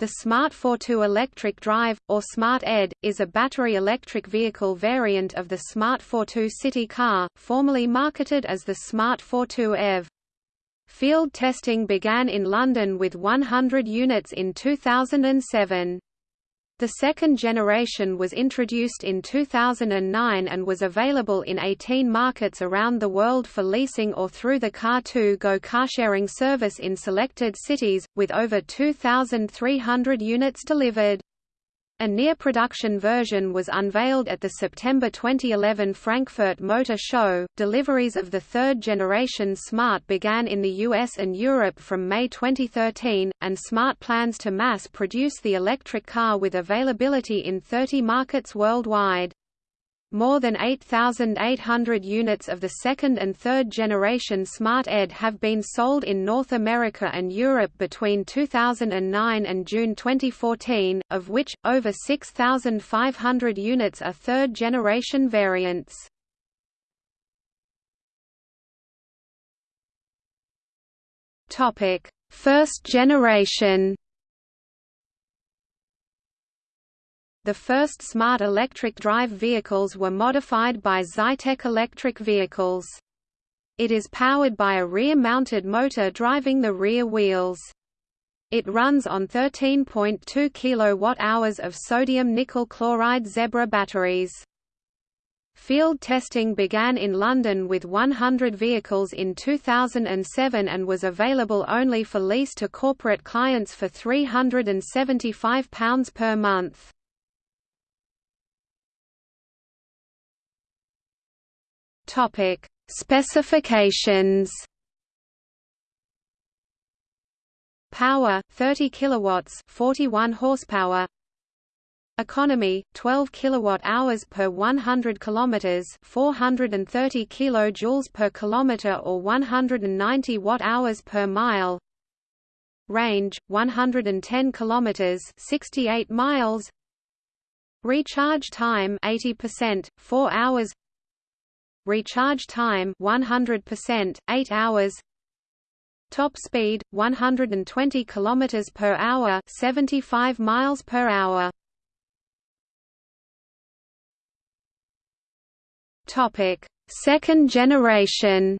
The Smart Fortwo electric drive, or Smart Ed, is a battery electric vehicle variant of the Smart Fortwo city car, formerly marketed as the Smart Fortwo EV. Field testing began in London with 100 units in 2007. The second generation was introduced in 2009 and was available in 18 markets around the world for leasing or through the Car2Go carsharing service in selected cities, with over 2,300 units delivered. A near-production version was unveiled at the September 2011 Frankfurt Motor Show. Deliveries of the third-generation Smart began in the US and Europe from May 2013, and Smart plans to mass-produce the electric car with availability in 30 markets worldwide. More than 8,800 units of the second and third generation Smart Ed have been sold in North America and Europe between 2009 and June 2014, of which, over 6,500 units are third generation variants. First generation The first smart electric drive vehicles were modified by Zytek Electric Vehicles. It is powered by a rear-mounted motor driving the rear wheels. It runs on 13.2 kWh of sodium nickel chloride Zebra batteries. Field testing began in London with 100 vehicles in 2007 and was available only for lease to corporate clients for £375 per month. Topic: Specifications. Power 30 kilowatts, 41 horsepower. Economy 12 kilowatt hours per 100 kilometers, 430 kilojoules per kilometer or 190 watt hours per mile. Range 110 kilometers, 68 miles. Recharge time 80%, 4 hours recharge time 100%, 8 hours. Top speed 120 km per hour 75 miles per hour. Topic. Second generation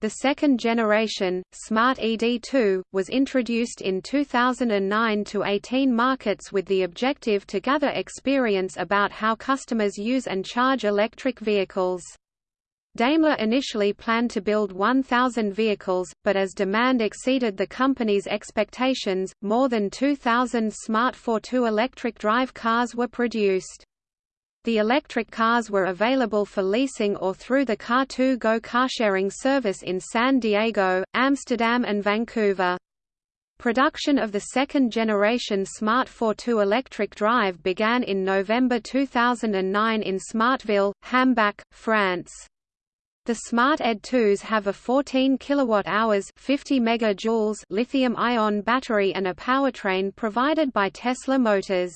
The second generation, Smart ED2, was introduced in 2009 to 18 markets with the objective to gather experience about how customers use and charge electric vehicles. Daimler initially planned to build 1,000 vehicles, but as demand exceeded the company's expectations, more than 2,000 Smart Fortwo electric drive cars were produced. The electric cars were available for leasing or through the Car2Go carsharing service in San Diego, Amsterdam and Vancouver. Production of the second-generation Smart Fortwo electric drive began in November 2009 in Smartville, Hambach, France. The Smart Ed 2s have a 14 kWh 50 megajoules lithium-ion battery and a powertrain provided by Tesla Motors.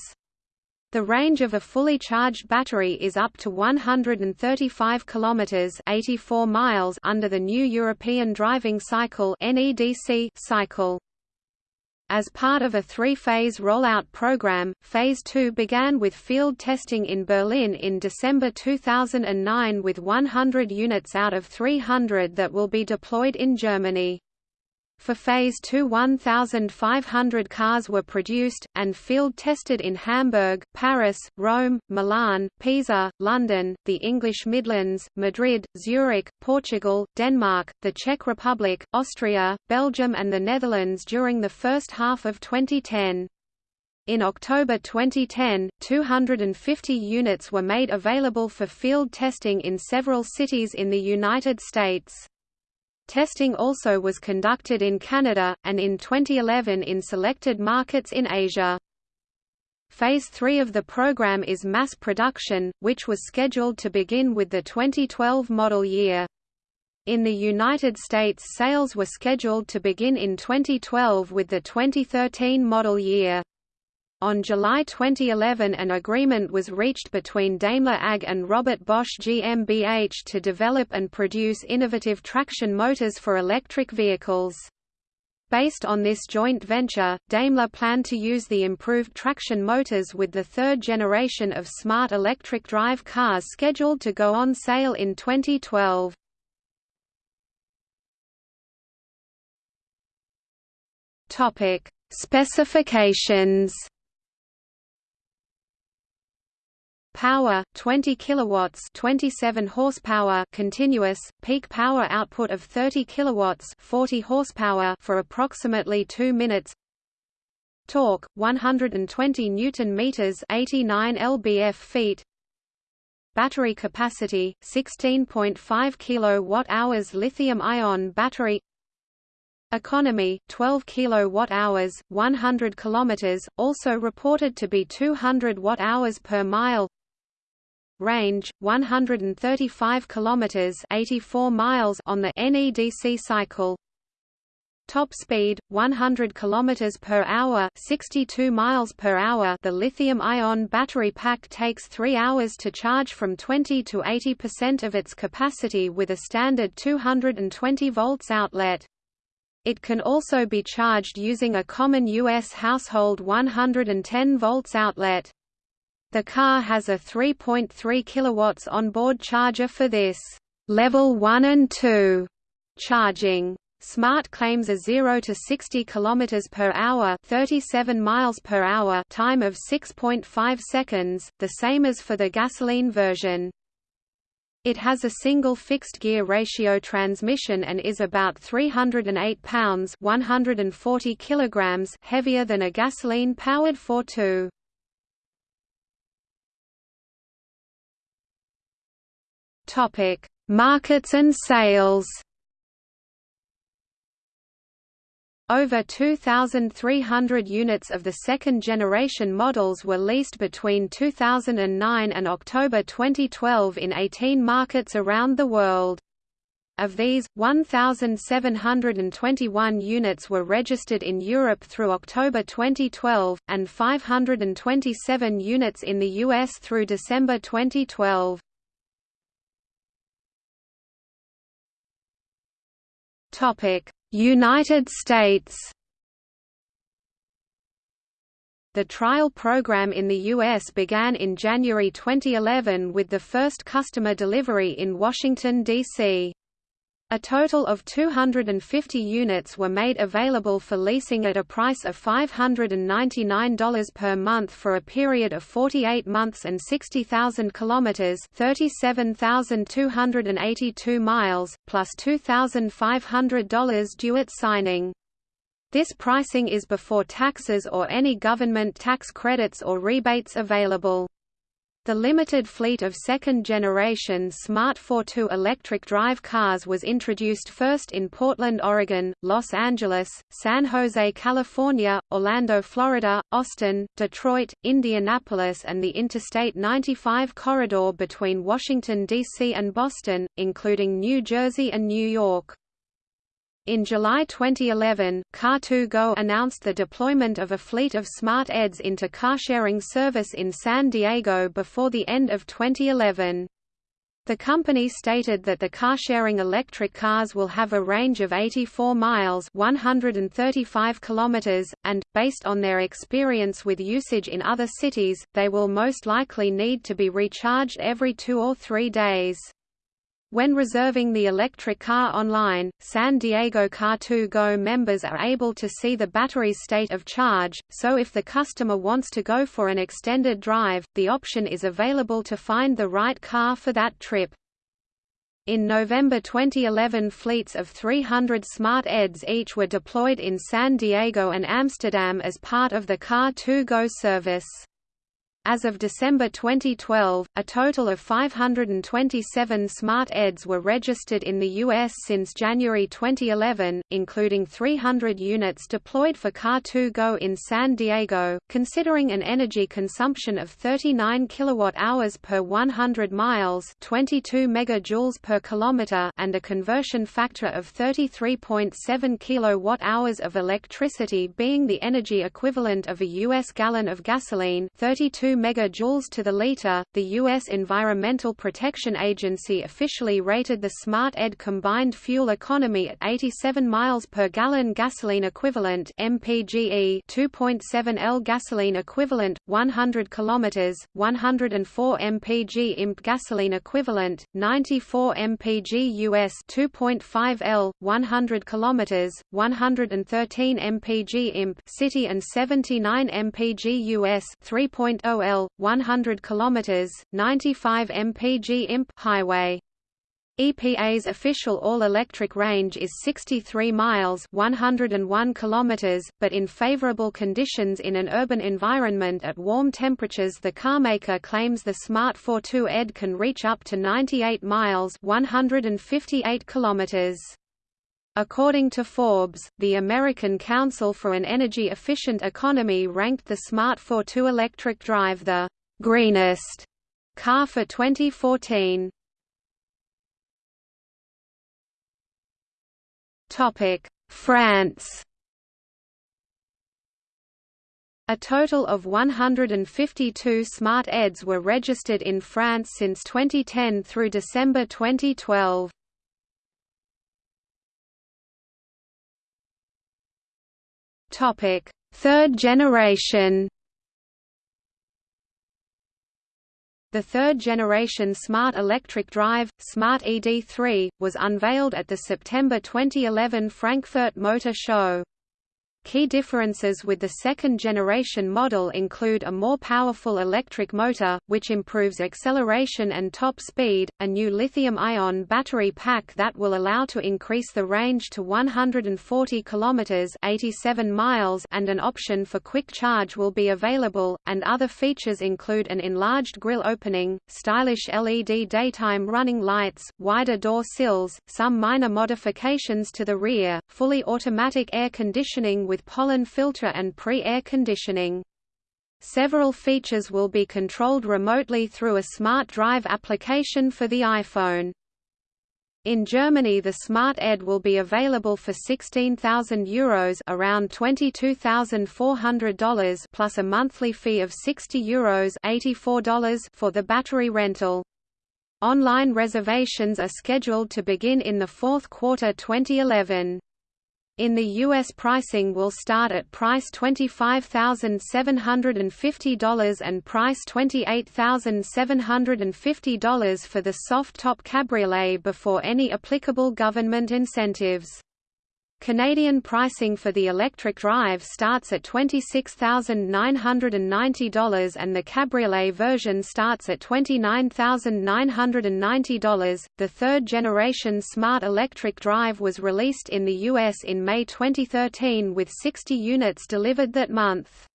The range of a fully charged battery is up to 135 kilometers (84 miles) under the new European Driving Cycle (NEDC) cycle. As part of a three-phase rollout program, Phase 2 began with field testing in Berlin in December 2009 with 100 units out of 300 that will be deployed in Germany. For Phase 2 1,500 cars were produced, and field-tested in Hamburg, Paris, Rome, Milan, Pisa, London, the English Midlands, Madrid, Zurich, Portugal, Denmark, the Czech Republic, Austria, Belgium and the Netherlands during the first half of 2010. In October 2010, 250 units were made available for field testing in several cities in the United States. Testing also was conducted in Canada, and in 2011 in selected markets in Asia. Phase 3 of the program is mass production, which was scheduled to begin with the 2012 model year. In the United States sales were scheduled to begin in 2012 with the 2013 model year. On July 2011 an agreement was reached between Daimler AG and Robert Bosch GmbH to develop and produce innovative traction motors for electric vehicles. Based on this joint venture, Daimler planned to use the improved traction motors with the third generation of smart electric drive cars scheduled to go on sale in 2012. Topic: Specifications. Power 20 kilowatts, 27 horsepower continuous, peak power output of 30 kilowatts, 40 horsepower for approximately 2 minutes. Torque 120 newton meters, 89 lbf feet. Battery capacity 16.5 kilowatt hours lithium ion battery Economy 12 kilowatt-hours 100 kilometers also reported to be 200 watt-hours per mile Range 135 kilometers 84 miles on the NEDC cycle Top speed 100 km per hour 62 miles per hour The lithium-ion battery pack takes 3 hours to charge from 20 to 80% of its capacity with a standard 220 volts outlet it can also be charged using a common U.S. household 110 volts outlet. The car has a 3.3 kW onboard charger for this level 1 and 2 charging. Smart claims a 0 to 60 km per hour, 37 miles per hour time of 6.5 seconds, the same as for the gasoline version. It has a single fixed-gear ratio transmission and is about 308 pounds 140 kilograms heavier than a gasoline-powered 4.2. Topic: Markets and sales. Over 2,300 units of the second-generation models were leased between 2009 and October 2012 in 18 markets around the world. Of these, 1,721 units were registered in Europe through October 2012, and 527 units in the US through December 2012. United States The trial program in the U.S. began in January 2011 with the first customer delivery in Washington, D.C. A total of 250 units were made available for leasing at a price of $599 per month for a period of 48 months and 60,000 kilometers, 37,282 miles, plus $2,500 due at signing. This pricing is before taxes or any government tax credits or rebates available. The limited fleet of second-generation Smart 4.2 electric drive cars was introduced first in Portland, Oregon, Los Angeles, San Jose, California, Orlando, Florida, Austin, Detroit, Indianapolis and the Interstate 95 corridor between Washington, D.C. and Boston, including New Jersey and New York. In July 2011, Car2Go announced the deployment of a fleet of smart EDs into car-sharing service in San Diego before the end of 2011. The company stated that the car-sharing electric cars will have a range of 84 miles 135 kilometers, and, based on their experience with usage in other cities, they will most likely need to be recharged every two or three days. When reserving the electric car online, San Diego Car2Go members are able to see the battery's state of charge, so if the customer wants to go for an extended drive, the option is available to find the right car for that trip. In November 2011 fleets of 300 Smart EDs each were deployed in San Diego and Amsterdam as part of the Car2Go service. As of December 2012, a total of 527 smart EDs were registered in the U.S. since January 2011, including 300 units deployed for Car2Go in San Diego, considering an energy consumption of 39 kilowatt-hours per 100 miles 22 megajoules per kilometer and a conversion factor of 33.7 kilowatt-hours of electricity being the energy equivalent of a U.S. gallon of gasoline 32 megajoules to the liter. The U.S. Environmental Protection Agency officially rated the Smart ED combined fuel economy at 87 miles per gallon gasoline equivalent (mpge), 2.7 L gasoline equivalent, 100 kilometers, 104 mpg imp gasoline equivalent, 94 mpg US, 2.5 L, 100 kilometers, 113 mpg imp city and 79 mpg US 3.0 L 100 km 95 mpg imp highway EPA's official all-electric range is 63 miles 101 kilometers, but in favorable conditions in an urban environment at warm temperatures the carmaker claims the Smart Fortwo ED can reach up to 98 miles 158 kilometers. According to Forbes, the American Council for an Energy Efficient Economy ranked the Smart Fortwo electric drive the greenest car for 2014. Topic: France. A total of 152 smart EDs were registered in France since 2010 through December 2012. Topic: Third generation. The third-generation Smart Electric Drive, Smart ED3, was unveiled at the September 2011 Frankfurt Motor Show. Key differences with the second-generation model include a more powerful electric motor, which improves acceleration and top speed, a new lithium-ion battery pack that will allow to increase the range to 140 km 87 miles and an option for quick charge will be available, and other features include an enlarged grille opening, stylish LED daytime running lights, wider door sills, some minor modifications to the rear, fully automatic air conditioning with pollen filter and pre-air conditioning. Several features will be controlled remotely through a smart drive application for the iPhone. In Germany the Smart Ed will be available for €16,000 around $22,400 plus a monthly fee of €60 Euros $84 for the battery rental. Online reservations are scheduled to begin in the fourth quarter 2011. In the U.S. pricing will start at price $25,750 and price $28,750 for the soft-top cabriolet before any applicable government incentives. Canadian pricing for the electric drive starts at $26,990 and the cabriolet version starts at $29,990. The third generation Smart Electric Drive was released in the US in May 2013 with 60 units delivered that month.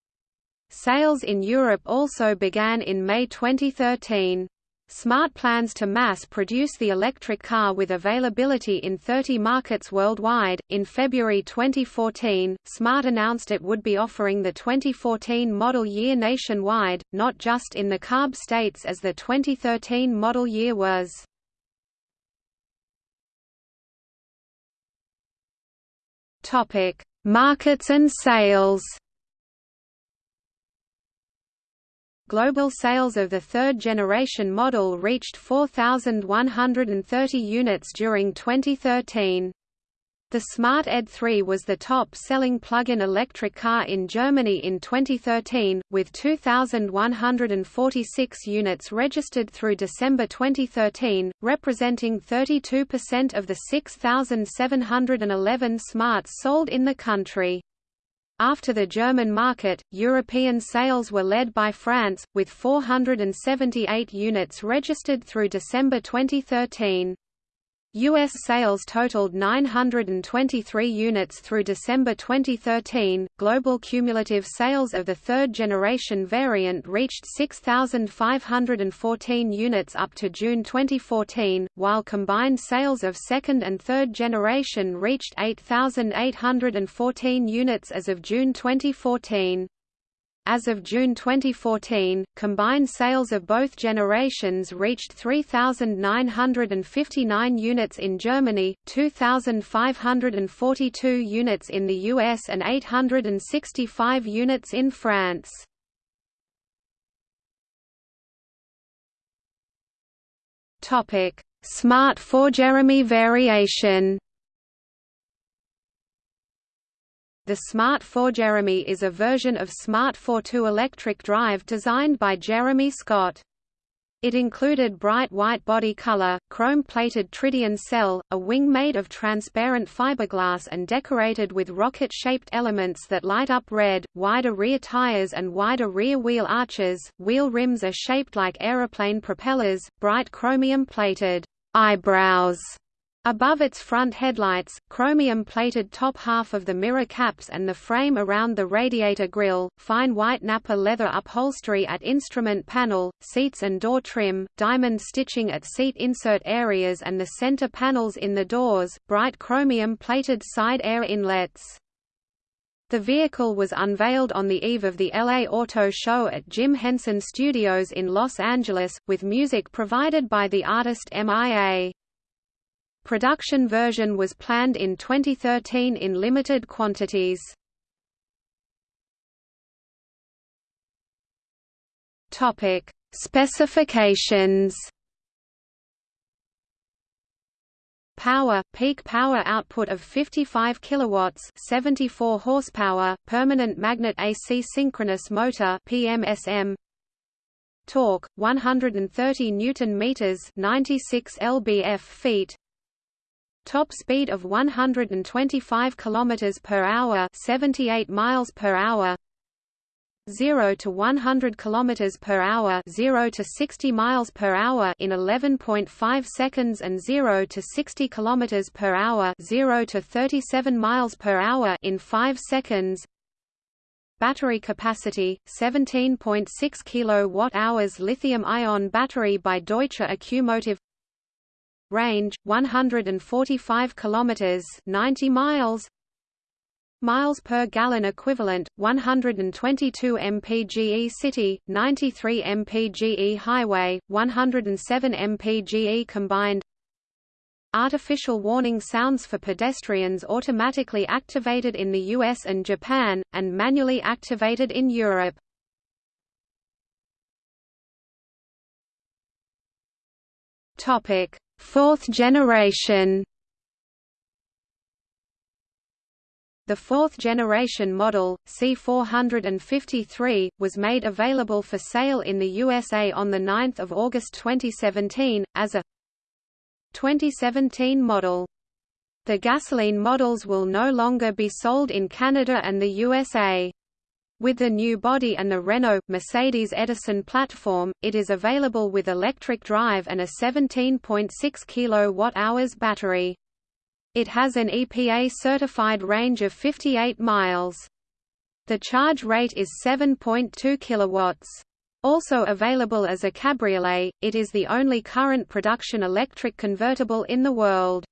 Sales in Europe also began in May 2013. Smart plans to mass produce the electric car with availability in 30 markets worldwide. In February 2014, Smart announced it would be offering the 2014 model year nationwide, not just in the CARB states as the 2013 model year was. Topic: Markets and sales. Global sales of the third-generation model reached 4,130 units during 2013. The Smart ED 3 was the top-selling plug-in electric car in Germany in 2013, with 2,146 units registered through December 2013, representing 32% of the 6,711 Smarts sold in the country. After the German market, European sales were led by France, with 478 units registered through December 2013. U.S. sales totaled 923 units through December 2013. Global cumulative sales of the third generation variant reached 6,514 units up to June 2014, while combined sales of second and third generation reached 8,814 units as of June 2014. As of June 2014, combined sales of both generations reached 3,959 units in Germany, 2,542 units in the US and 865 units in France. Topic: Smart for Jeremy variation. The Smart 4 Jeremy is a version of Smart Fortwo electric drive designed by Jeremy Scott. It included bright white body color, chrome-plated tridion cell, a wing made of transparent fiberglass and decorated with rocket-shaped elements that light up red, wider rear tires and wider rear wheel arches, wheel rims are shaped like aeroplane propellers, bright chromium-plated eyebrows Above its front headlights, chromium-plated top half of the mirror caps and the frame around the radiator grille, fine white Nappa leather upholstery at instrument panel, seats and door trim, diamond stitching at seat insert areas and the center panels in the doors, bright chromium-plated side air inlets. The vehicle was unveiled on the eve of the LA Auto Show at Jim Henson Studios in Los Angeles, with music provided by the artist MIA. Production version was planned in 2013 in limited quantities. Topic: Specifications. Power peak power output of 55 kilowatts, 74 horsepower, permanent magnet AC synchronous motor PMSM. Torque 130 newton meters, 96 lbf feet. Top speed of 125 km per hour, 78 miles per hour. 0 to 100 km per hour 0 to 60 miles per hour in 11.5 seconds and 0 to 60 km per hour 0 to 37 miles per hour in 5 seconds Battery capacity 17.6 kWh lithium-ion battery by Deutsche Accumotive range 145 kilometers 90 miles. Miles per gallon equivalent 122 mpge city 93 mpge highway 107 mpge combined. Artificial warning sounds for pedestrians automatically activated in the US and Japan, and manually activated in Europe. Topic Fourth generation The fourth generation model, C453, was made available for sale in the USA on 9 August 2017, as a 2017 model. The gasoline models will no longer be sold in Canada and the USA. With the new body and the Renault, Mercedes Edison platform, it is available with electric drive and a 17.6 kWh battery. It has an EPA-certified range of 58 miles. The charge rate is 7.2 kilowatts. Also available as a cabriolet, it is the only current production electric convertible in the world.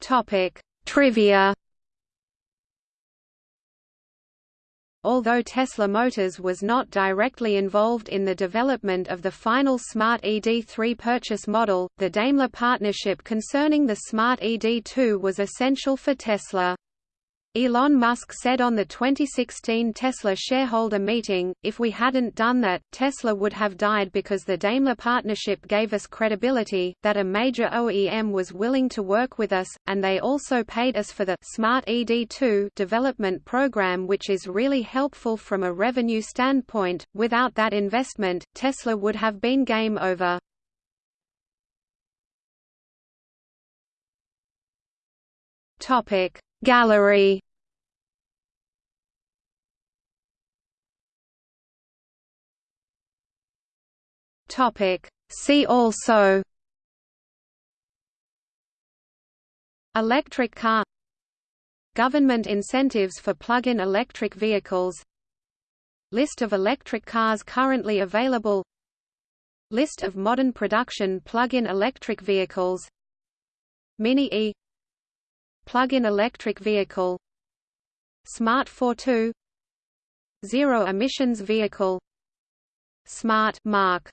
Topic: Trivia Although Tesla Motors was not directly involved in the development of the final Smart ED3 purchase model, the Daimler partnership concerning the Smart ED2 was essential for Tesla. Elon Musk said on the 2016 Tesla shareholder meeting, if we hadn't done that, Tesla would have died because the Daimler partnership gave us credibility, that a major OEM was willing to work with us, and they also paid us for the Smart ED2 development program which is really helpful from a revenue standpoint. Without that investment, Tesla would have been game over. Topic Gallery. Topic. See also. Electric car. Government incentives for plug-in electric vehicles. List of electric cars currently available. List of modern production plug-in electric vehicles. Mini E Plug-in electric vehicle Smart Fortwo Zero emissions vehicle Smart Mark